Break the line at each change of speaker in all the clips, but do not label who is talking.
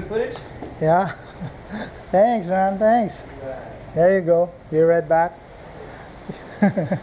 good footage?
Yeah. thanks, man. Thanks. There you go. Be right back.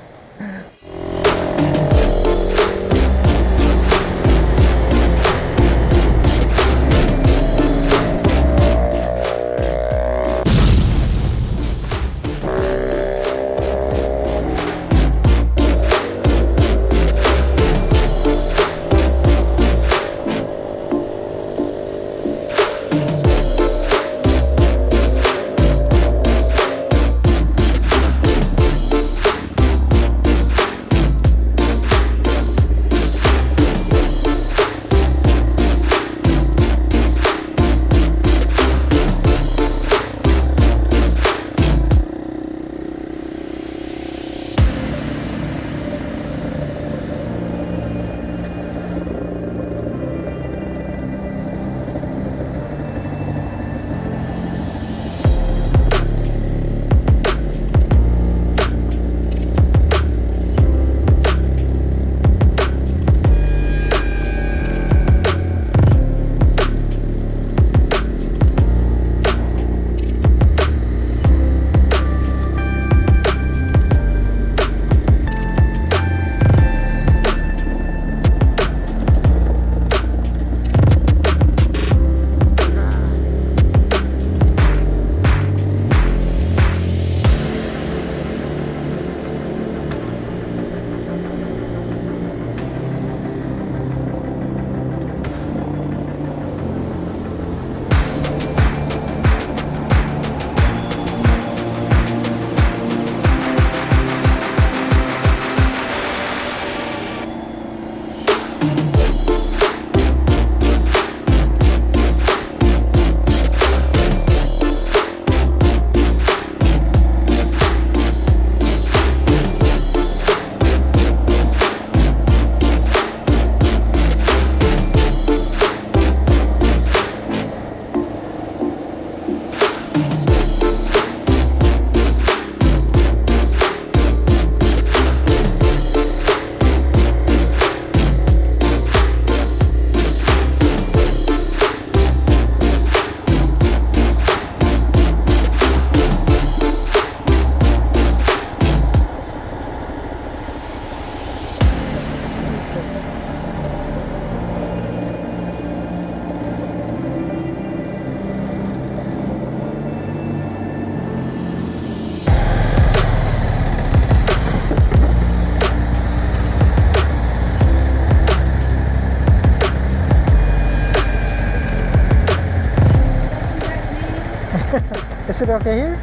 it okay here?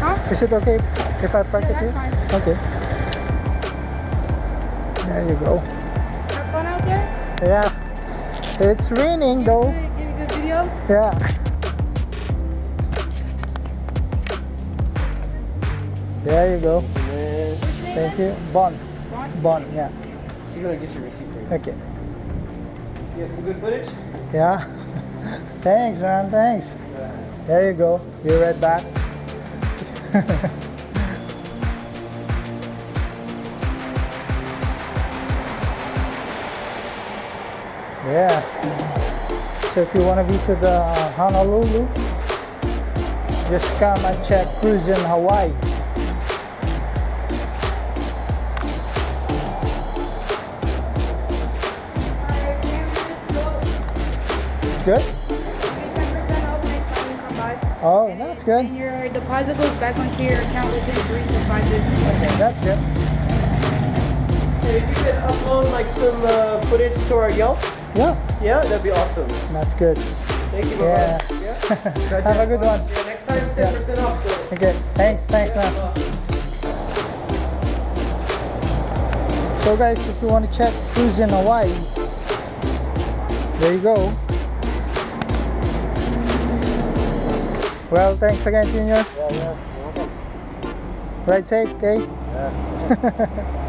Huh?
Is it okay if I park
Yeah,
it here?
that's
Okay. There you go.
Have fun out there.
Yeah. It's raining though.
Get get a good video.
Yeah. There you go. Thank you. Bon.
Bon?
Bon, yeah.
she's gonna get your receipt for you.
Okay.
You have some good footage?
Yeah. Thanks, man. Thanks. There you go. Be right back. yeah. So if you want to visit uh, Honolulu, just come and check Hawaii.
Few minutes ago.
It's good?
Come by.
Oh, that's good.
And your deposit goes back onto your account within three to five business days.
Okay, that's good.
Hey, if you could upload like some uh, footage to our Yelp,
Yeah,
yeah, that'd be awesome.
that's good.
Thank you,
Yeah.
bye Yeah.
Have a good one.
Yeah, next time 10% off. So.
Okay, thanks, thanks, man. So guys, if you want to check who's in Hawaii, there you go. Well, thanks again, Junior.
Yeah, yeah.
Ride safe, okay?
Yeah.